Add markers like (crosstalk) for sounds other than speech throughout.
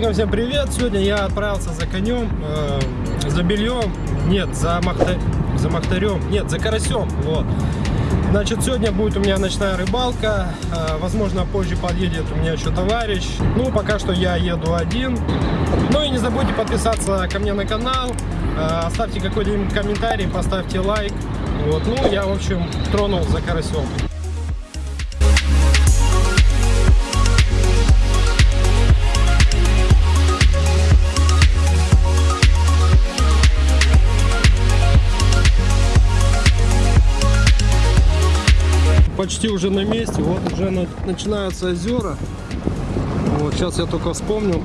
Охотникам всем привет! Сегодня я отправился за конем, э, за бельем, нет, за, махта... за махтарем, нет, за карасем, вот. Значит, сегодня будет у меня ночная рыбалка, э, возможно, позже подъедет у меня еще товарищ. Ну, пока что я еду один. Ну и не забудьте подписаться ко мне на канал, э, оставьте какой-нибудь комментарий, поставьте лайк. Вот, ну, я, в общем, тронул за карасем. Почти уже на месте. Вот уже на, начинаются озера. Вот сейчас я только вспомнил.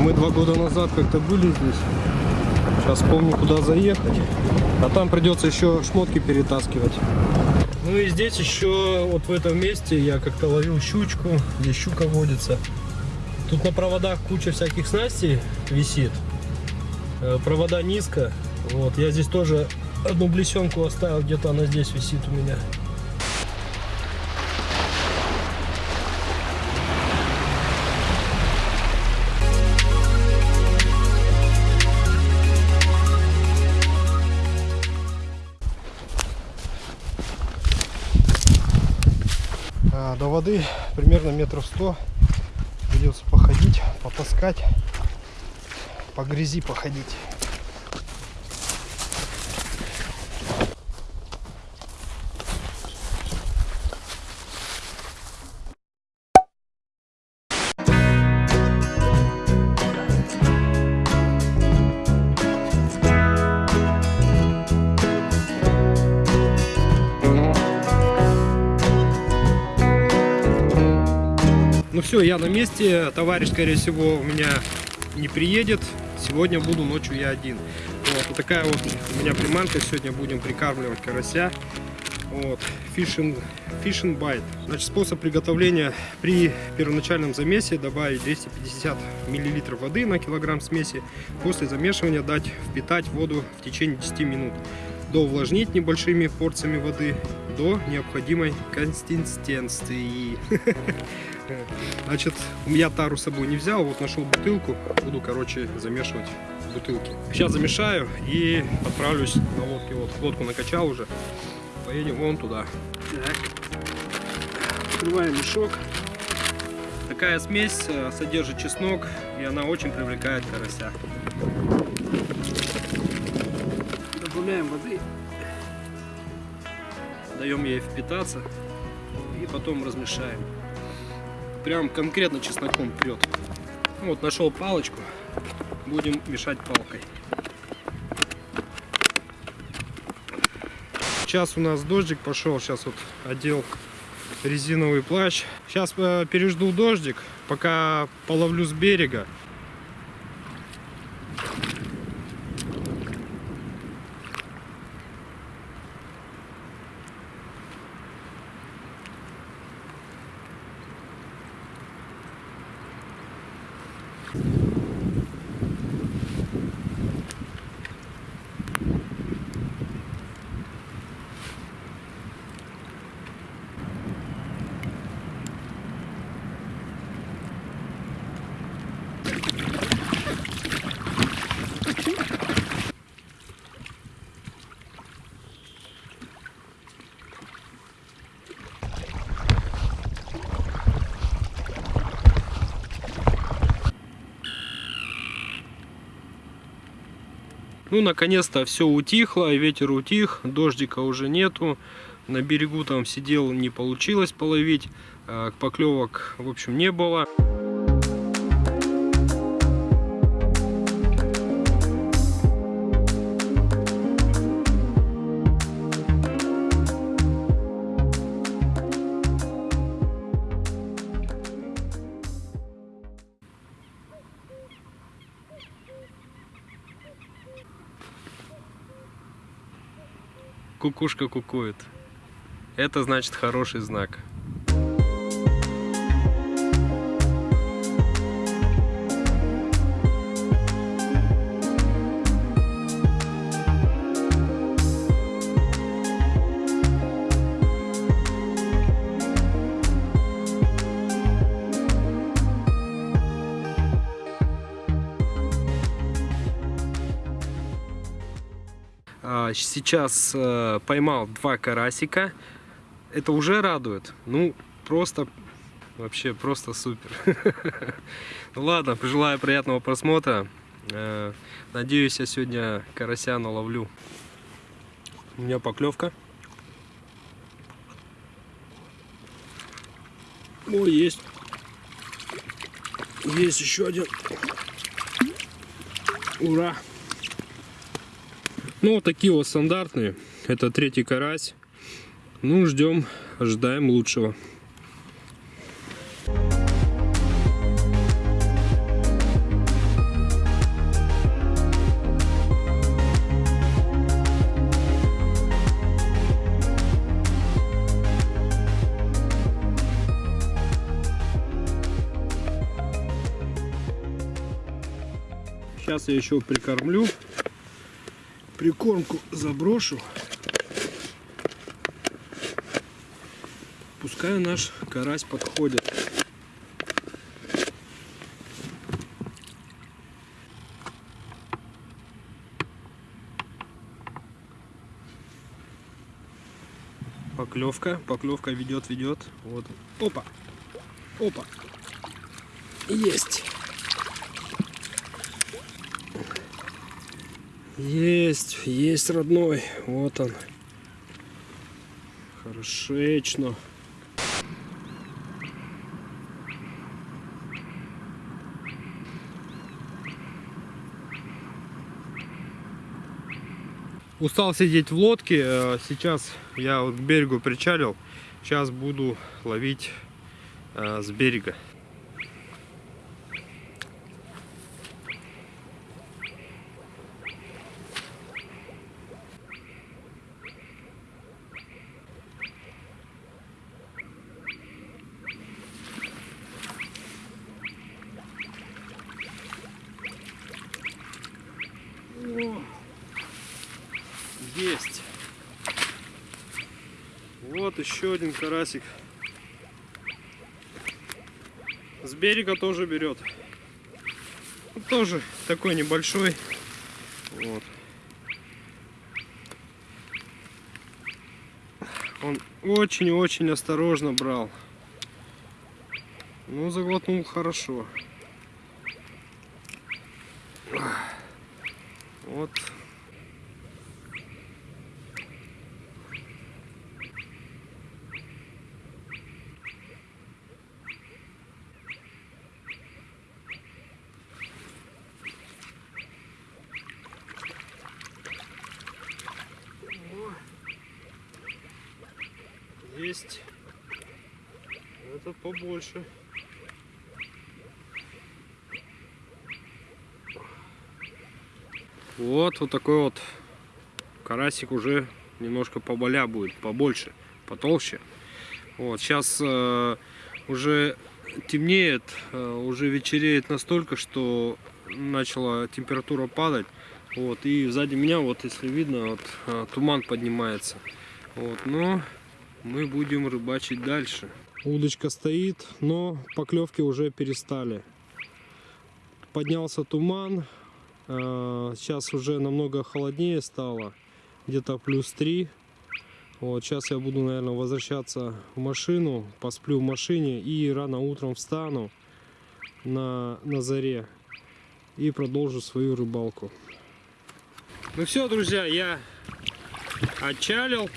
Мы два года назад как-то были здесь. Сейчас помню, куда заехать. А там придется еще шмотки перетаскивать. Ну и здесь еще вот в этом месте я как-то ловил щучку. Здесь щука водится. Тут на проводах куча всяких снастей висит. Э, провода низко. Вот я здесь тоже одну блесенку оставил, где-то она здесь висит у меня. До воды примерно метров сто. Придется походить потаскать по грязи походить Ну все, я на месте. Товарищ, скорее всего, у меня не приедет. Сегодня буду ночью я один. Вот, вот такая вот у меня приманка. Сегодня будем прикармливать карася. Вот, fishing, fishing bite. Значит, способ приготовления при первоначальном замесе добавить 250 миллилитров воды на килограмм смеси. После замешивания дать впитать воду в течение 10 минут. До увлажнить небольшими порциями воды до необходимой консистенции. (laughs) Значит, я тару с собой не взял, вот нашел бутылку, буду, короче, замешивать бутылки. Сейчас замешаю и отправлюсь на лодке. Вот, лодку накачал уже, поедем вон туда. Так. Открываем мешок. Такая смесь э, содержит чеснок, и она очень привлекает карася. Добавляем воды, даем ей впитаться и потом размешаем прям конкретно чесноком прет. Вот, нашел палочку, будем мешать палкой. Сейчас у нас дождик пошел, сейчас вот одел резиновый плащ. Сейчас э, пережду дождик, пока половлю с берега. Ну, наконец-то все утихло, ветер утих, дождика уже нету. На берегу там сидел, не получилось половить, а, поклевок, в общем, не было. Кукушка кукует. Это значит хороший знак. Сейчас э, поймал два карасика. Это уже радует. Ну, просто, вообще просто супер. (laughs) Ну ладно, желаю приятного просмотра. Э, Надеюсь, я сегодня карася наловлю. У меня поклевка. О, есть. Есть еще один. Ура! Ну, такие вот стандартные. Это третий карась. Ну, ждем, ожидаем лучшего. Сейчас я еще прикормлю. Прикормку заброшу. Пускай наш карась подходит. Поклевка, поклевка ведет, ведет. Вот. Опа, опа, есть. Есть, есть, родной. Вот он. Хорошечно. Устал сидеть в лодке. э, Сейчас я вот к берегу причалил. Сейчас буду ловить э, с берега. О, Есть. Вот еще один карасик. С берега тоже берет. Тоже такой небольшой. Вот. Он очень-очень осторожно брал. Ну, заглотнул хорошо. Вот. Есть. Это побольше. Вот, вот такой вот карасик уже немножко поболя будет, побольше, потолще. Вот, сейчас э, уже темнеет, э, уже вечереет настолько, что начала температура падать. Вот, и сзади меня, вот если видно, вот э, туман поднимается. Вот, но мы будем рыбачить дальше. Удочка стоит, но поклевки уже перестали. Поднялся туман, Э, Сейчас уже намного холоднее стало, где-то плюс 3. Вот, сейчас я буду, наверное, возвращаться в машину, посплю в машине и рано утром встану на, на заре и продолжу свою рыбалку. Ну все, друзья, я отчалил.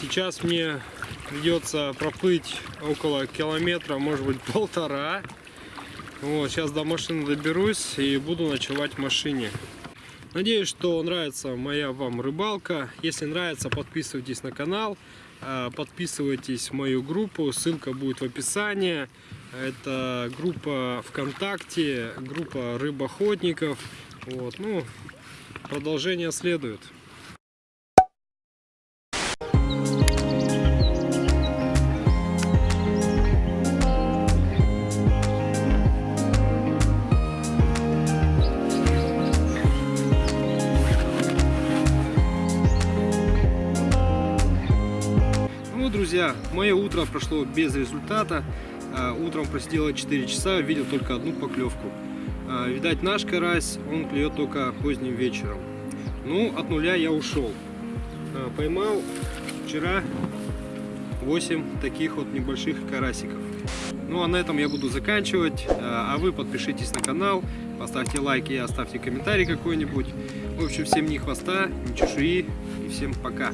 Сейчас мне придется проплыть около километра, может быть (laughs) полтора. Вот, сейчас до машины доберусь и буду ночевать в машине. Надеюсь, что нравится моя вам рыбалка. Если нравится, подписывайтесь на канал, а, подписывайтесь в мою группу, ссылка будет в описании. Это группа ВКонтакте, группа рыбоохотников. Вот, ну, продолжение следует. Мое утро прошло без результата. А, Утром просидела 4 часа, видел только одну поклевку. А, Видать, наш карась, он клюет только поздним вечером. Ну, от нуля я ушел. А, Поймал вчера 8 таких вот небольших карасиков. Ну а на этом я буду заканчивать. А вы подпишитесь на канал, поставьте лайки оставьте комментарий какой-нибудь. В общем, всем ни хвоста, ни чешуи и всем пока.